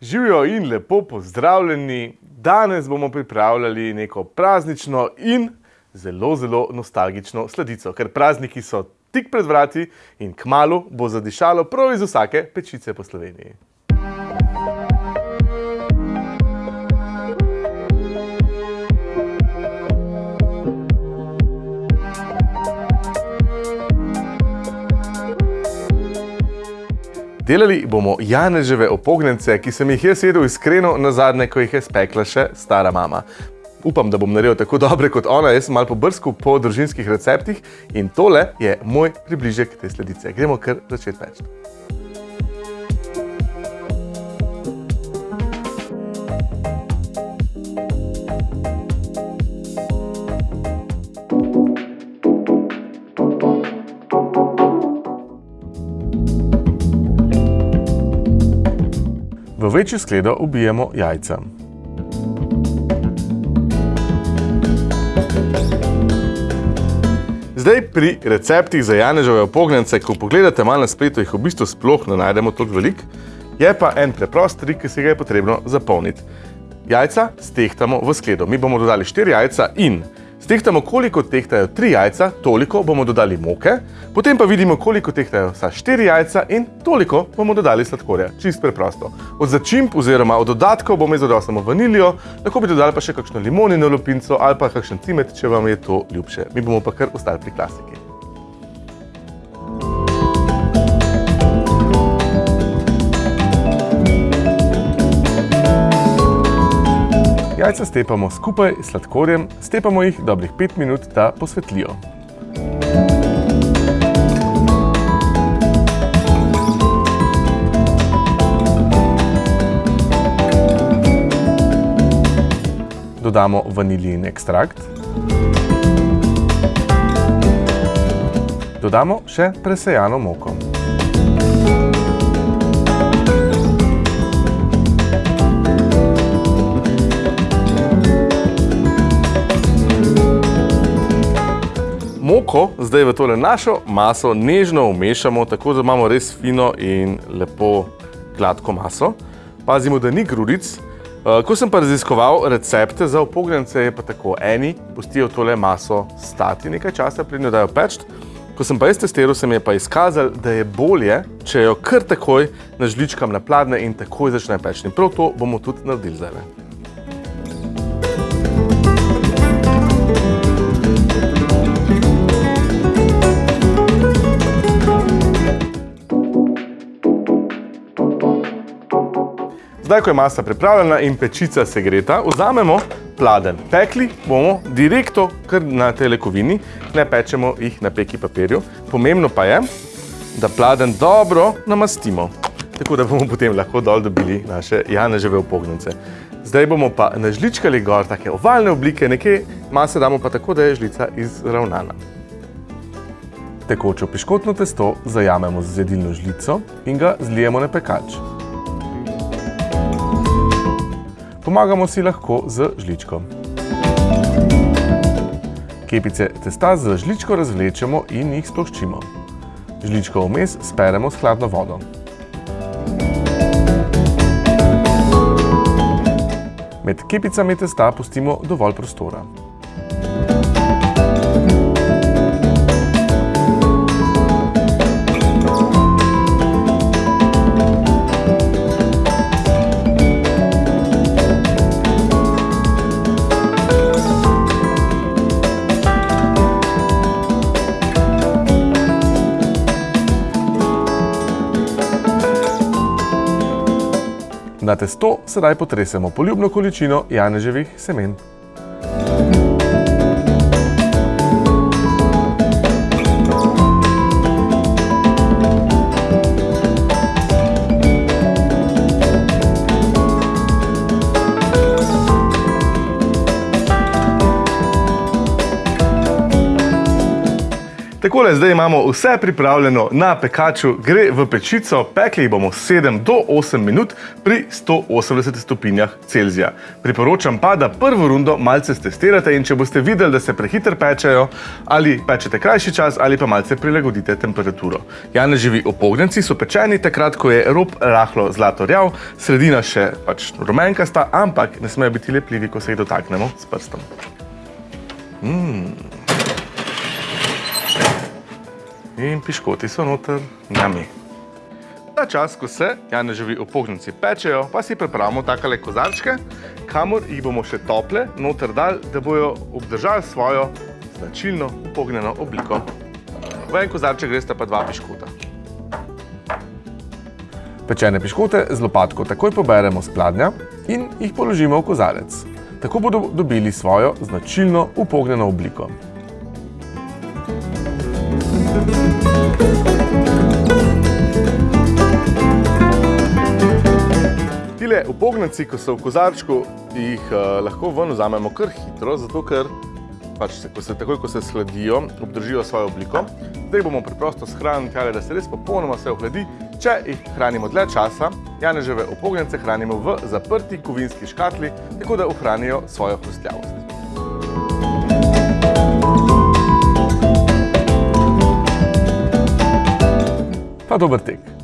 Živijo in lepo pozdravljeni. Danes bomo pripravljali neko praznično in zelo, zelo nostalgično sladico, ker prazniki so tik pred vrati in kmalo bo zadišalo prav iz vsake pečice po Sloveniji. Delali bomo janeževe opognence, ki sem jih jaz jedel iskreno nazadnje, ko jih je spekla še stara mama. Upam, da bom naredil tako dobre kot ona, jaz sem malo pobrskal po družinskih receptih in tole je moj približek te sledice. Gremo kar začeti peči. V večjo skledo ubijemo jajca. Zdaj pri receptih za janeževe opognjence, ko pogledate malo na spletu, jih v bistvu sploh ne najdemo toliko veliko, je pa en preprost trik, ki se ga je potrebno zapolniti. Jajca stehtamo v skledo. Mi bomo dodali štiri jajca in Stehtamo, koliko tehtajo tri jajca, toliko bomo dodali moke, potem pa vidimo, koliko tehtajo vsa štiri jajca in toliko bomo dodali sladkorja. Čist preprosto. Od začimb oziroma od dodatkov bomo izodali samo vanilijo, lahko bi dodali pa še kakšno limonino lupinco ali pa kakšen cimet, če vam je to ljubše. Mi bomo pa kar ostali pri klasiki. Jajca stepamo skupaj s sladkorjem, stepamo jih dobrih 5 minut, da posvetlijo. Dodamo vanilijin ekstrakt. Dodamo še presejano moko. Moko zdaj v tole našo maso nežno umešamo, tako da imamo res fino in lepo gladko maso. Pazimo, da ni grudic. Eh, ko sem pa raziskoval recepte za opognjence, je pa tako. Eni pustijo tole maso stati nekaj časa, prednjo dajo peč. Ko sem pa jaz testiral, se mi je pa izkazal, da je bolje, če jo kar takoj na pladne in takoj začne peč. In prav to bomo tudi naredili zdaj. Zdaj, ko je masa pripravljena in pečica segreta, vzamemo pladen. Pekli bomo direktno kar na telekovini, ne pečemo jih na peki papirju. Pomembno pa je, da pladen dobro namastimo, tako da bomo potem lahko dol dobili naše janeževe upognjence. Zdaj bomo pa nažličkali gor take ovalne oblike, nekaj mase damo pa tako, da je žlica izravnana. Tekočo piškotno testo zajamemo z jedilno žlico in ga zlijemo na pekač. Pomagamo si lahko z žličko. Kepice testa z žličko razvlečemo in jih sploščimo. Žličko vmes speremo s hladno vodo. Med kepicami testa pustimo dovolj prostora. Na testo sedaj potresemo poljubno količino janeževih semen. Takole, zdaj imamo vse pripravljeno na pekaču, gre v pečico, pekli bomo 7 do 8 minut pri 180 stopinjah Celzija. Priporočam pa, da prvo rundo malce stestirate in če boste videli, da se prehiter pečejo, ali pečete krajši čas, ali pa malce prilagodite temperaturo. Janeževi opognenci so pečeni takrat, ko je rob rahlo zlato rjav, sredina še pač rumenkasta, ampak ne smejo biti lepljivi, ko se jih dotaknemo s prstom. In piškoti so noter, njami. Ta čas, ko se janeževi opognenci pečejo, pa si pripravimo takale kozarčke, kamor jih bomo še tople noter dali, da bojo obdržali svojo značilno upognjeno obliko. V en kozarček gresta pa dva piškota. Pečene piškote z lopatko takoj poberemo s pladnja in jih položimo v kozarec. Tako bodo dobili svojo značilno upognjeno obliko. Tile upognjenci, ko so v kozarčku, jih uh, lahko ven vzamemo kar hitro, zato ker pač se, ko se, takoj, ko se sladijo, obdržijo svojo obliko. Zdaj bomo preprosto shranili tjale, da se res popolnoma vse ohladi. Če jih hranimo dlje časa, janeževe upognjence hranimo v zaprti kovinski škatli, tako da ohranijo svojo hrustljavost. Pa dober tek.